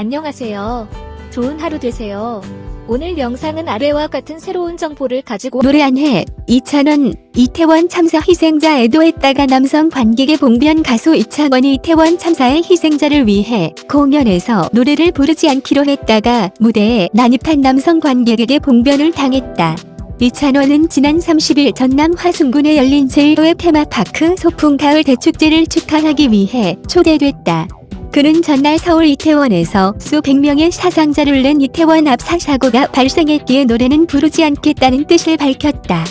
안녕하세요. 좋은 하루 되세요. 오늘 영상은 아래와 같은 새로운 정보를 가지고 노래한 해 2,000원 이태원 참사 희생자 애도했다가 남성 관객의 봉변 가수 이창원이 이태원 참사의 희생자를 위해 공연에서 노래를 부르지 않기로 했다가 무대에 난입한 남성 관객에게 봉변을 당했다. 이찬원은 지난 30일 전남 화순군에 열린 제1회 테마파크 소풍 가을 대축제를 축하하기 위해 초대됐다. 그는 전날 서울 이태원에서 수백 명의 사상자를 낸 이태원 압사 사고가 발생했기에 노래는 부르지 않겠다는 뜻을 밝혔다.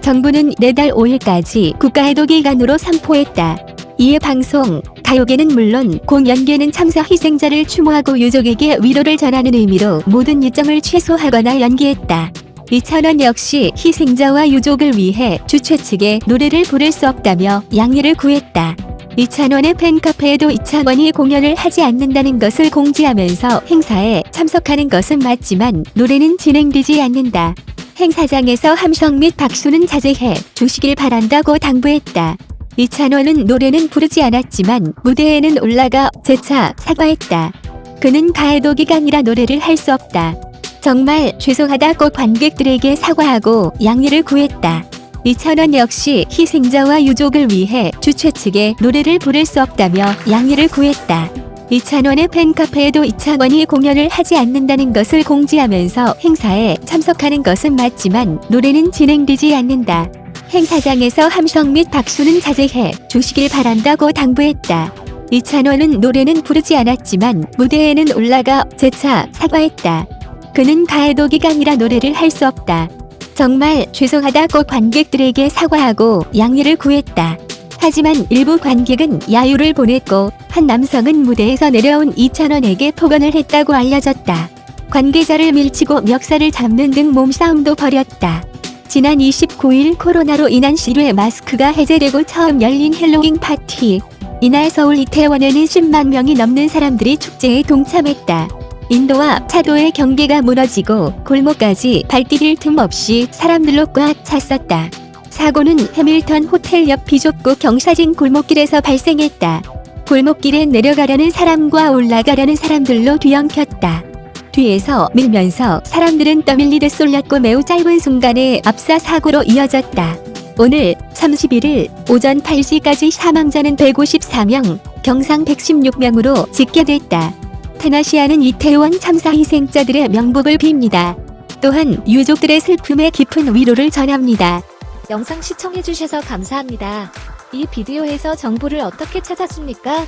정부는 내달 5일까지 국가해독 기간으로 선포했다. 이에 방송, 가요계는 물론 공연계는 참사 희생자를 추모하고 유족에게 위로를 전하는 의미로 모든 일정을 취소하거나 연기했다. 이찬원 역시 희생자와 유족을 위해 주최 측에 노래를 부를 수 없다며 양해를 구했다. 이찬원의 팬카페에도 이찬원이 공연을 하지 않는다는 것을 공지하면서 행사에 참석하는 것은 맞지만 노래는 진행되지 않는다. 행사장에서 함성 및 박수는 자제해 주시길 바란다고 당부했다. 이찬원은 노래는 부르지 않았지만 무대에는 올라가 재차 사과했다. 그는 가해도 기간이라 노래를 할 수 없다. 정말 죄송하다고 관객들에게 사과하고 양해를 구했다. 이찬원 역시 희생자와 유족을 위해 주최 측에 노래를 부를 수 없다며 양해를 구했다. 이찬원의 팬카페에도 이찬원이 공연을 하지 않는다는 것을 공지하면서 행사에 참석하는 것은 맞지만 노래는 진행되지 않는다. 행사장에서 함성 및 박수는 자제해 주시길 바란다고 당부했다. 이찬원은 노래는 부르지 않았지만 무대에는 올라가 재차 사과했다. 국가 애도 기간이라 노래를 할 수 없다. 정말 죄송하다고 관객들에게 사과하고 양해를 구했다. 하지만 일부 관객은 야유를 보냈고 한 남성은 무대에서 내려온 이찬원에게 폭언을 했다고 알려졌다. 관계자를 밀치고 멱살을 잡는 등 몸싸움도 벌였다. 지난 29일 코로나로 인한 실외 마스크가 해제되고 처음 열린 헬로윈 파티. 이날 서울 이태원에는 10만 명이 넘는 사람들이 축제에 동참했다. 인도와 차도의 경계가 무너지고 골목까지 발디딜 틈 없이 사람들로 꽉 찼었다. 사고는 해밀턴 호텔 옆 비좁고 경사진 골목길에서 발생했다. 골목길에 내려가려는 사람과 올라가려는 사람들로 뒤엉켰다. 뒤에서 밀면서 사람들은 떠밀리듯 쏠렸고 매우 짧은 순간에 압사 사고로 이어졌다. 오늘 31일 오전 8시까지 사망자는 154명, 경상 116명으로 집계됐다. 테나시아는 이태원 참사 희생자들의 명복을 빕니다. 또한 유족들의 슬픔에 깊은 위로를 전합니다. 영상 시청해주셔서 감사합니다. 이 비디오에서 정보를 어떻게 찾았습니까?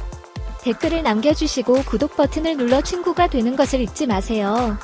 댓글을 남겨주시고 구독 버튼을 눌러 친구가 되는 것을 잊지 마세요.